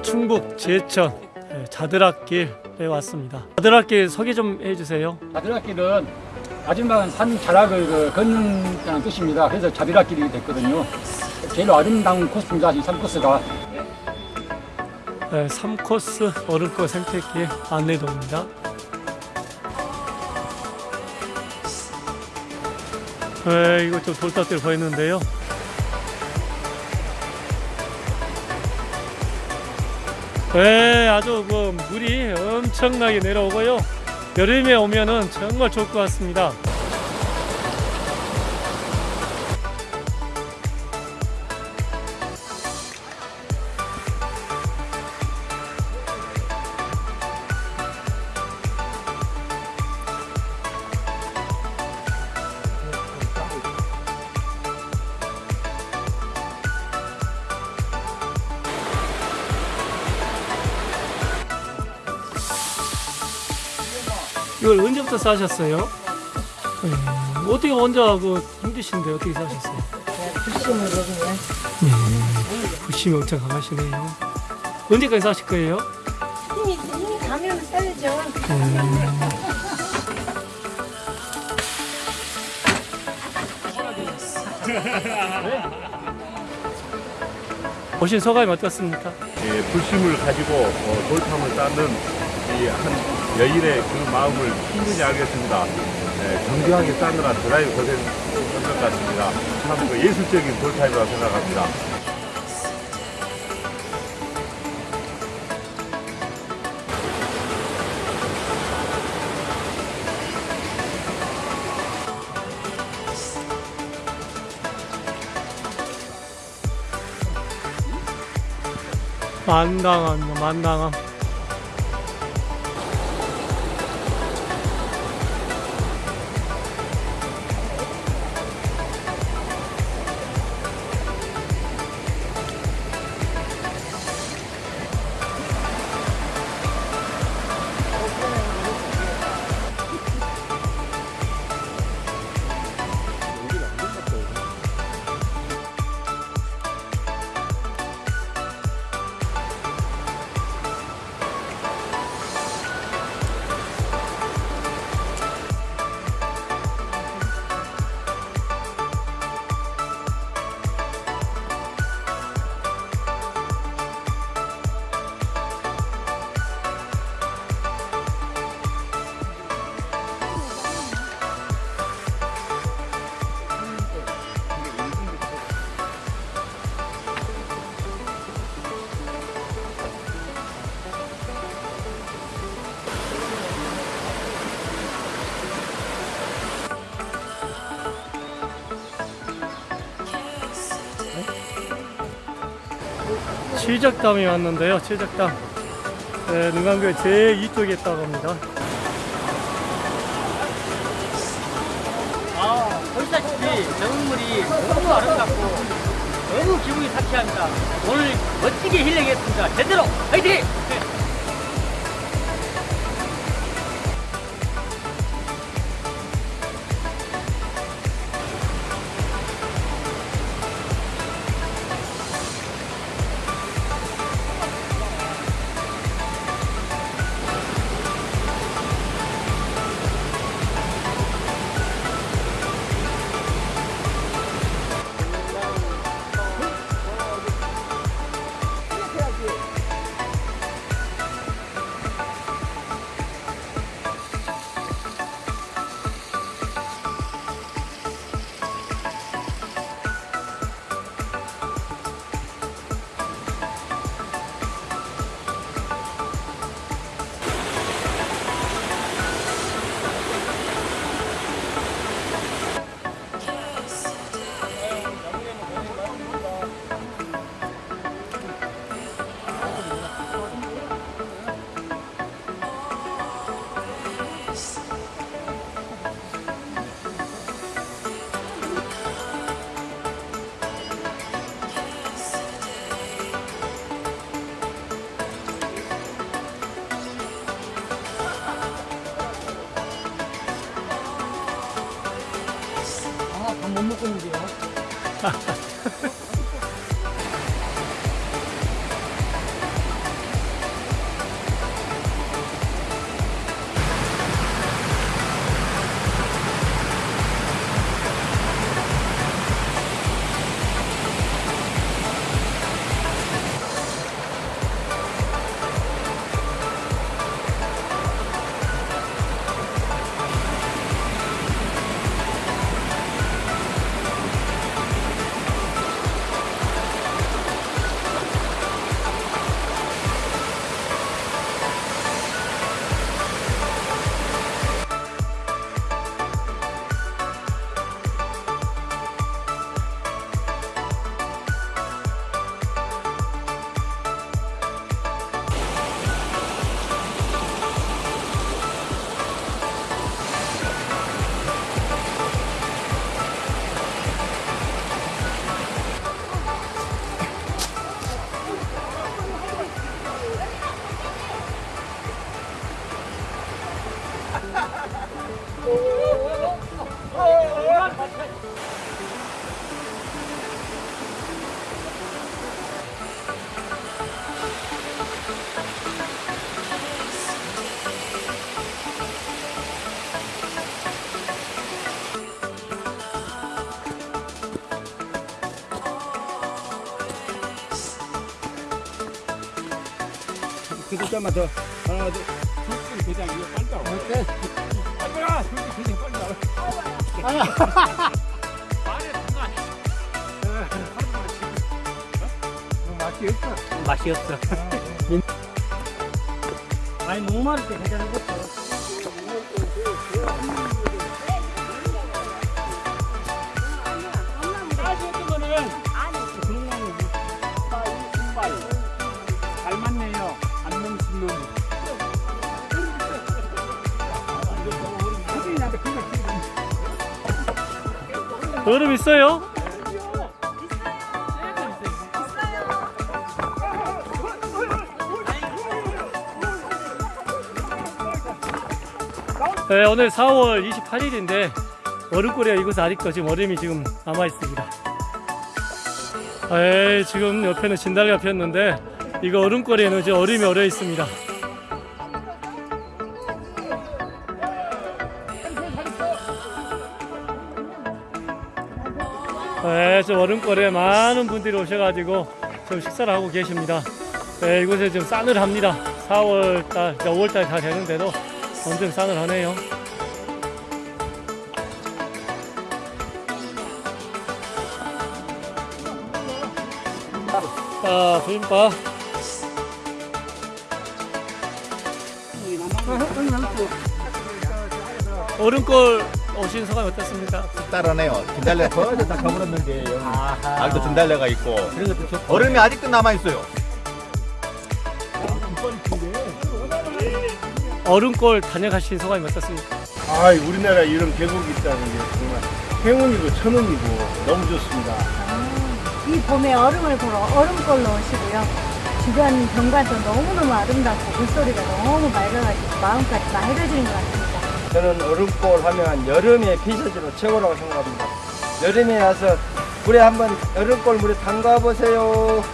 어, 충북 제천 예, 자드락길에 왔습니다. 자드락길 소개 좀 해주세요. 자비락길은 마지막은 산 자락을 그 걷는다는 뜻입니다. 그래서 자비락길이 됐거든요. 제일 아름다운 코스입니다. 이 3코스가. 네, 3코스 얼음꽃 생태길 안내도입니다. 네, 이거 좀 돌탑들 보이는데요. 네, 아주 그 물이 엄청나게 내려오고요. 여름에 오면은 정말 좋을 것 같습니다. 이걸 언제부터 싸셨어요? 음, 어떻게 혼자 그 힘드신데 어떻게 싸셨어요? 불심으로 그냥 부심이 엄청 강하시네요. 언제까지 싸실 거예요? 힘이 힘이 가면 써야죠. 오신 소감이 어떻습니까? 예, 불심을 가지고 어, 돌탐을 쌓는 이한 여인의 그 마음을 충분히 알겠습니다. 예, 정중하게 쌓느라 드라이 고생한 것 같습니다. 참 그 예술적인 돌탐이라고 생각합니다. 만당함, 만당함. 칠적담에 왔는데요. 칠적담. 네, 능강교회 제 이쪽에 있다고 합니다. 아, 보시다시피 정물이 너무 아름답고 너무 기분이 상쾌합니다. 오늘 멋지게 힐링했습니다. 제대로 화이팅! 그래도 좀만 더 하나 둘 대장 이거 빨리 와. 빨리 와. 대장 빨리 와. 맛이 없어. 맛이 없어. 아니 목마를 때 괜찮은 것도. 얼음 있어요? 네, 오늘 4월 28일인데 얼음골에 이곳 아직도 지금 얼음이 지금 남아 있습니다. 에이, 지금 옆에는 진달래가 피었는데 이거 얼음골에는 이제 얼음이 얼어 있습니다. 네, 저 얼음골에 많은 분들이 오셔가지고 좀 식사를 하고 계십니다. 네, 이곳에 지금 싸늘합니다. 4월달, 5월달 다 되는데도 엄청 싸늘하네요. 자, 비빔밥. 얼음골 오신 소감이 어떻습니까? 따라네요. 진달래 거의 다 가물었는 게 여기 아직도 진달래가 있고 얼음이 아직도 남아 있어요. 얼음골 다녀가신 소감이 어떻습니까? 아, 우리나라 이런 계곡이 있다는 게 정말 행운이고 천운이고 너무 좋습니다. 이 봄에 얼음을 보러 얼음골로 오시고요. 주변 경관도 너무너무 아름답고 물소리가 너무 맑아가지고 마음까지 다 해려지는 것 같습니다. 저는 얼음골 하면 여름의 피서지로 최고라고 생각합니다. 여름에 와서 물에 한번 얼음골 물에 담가 보세요.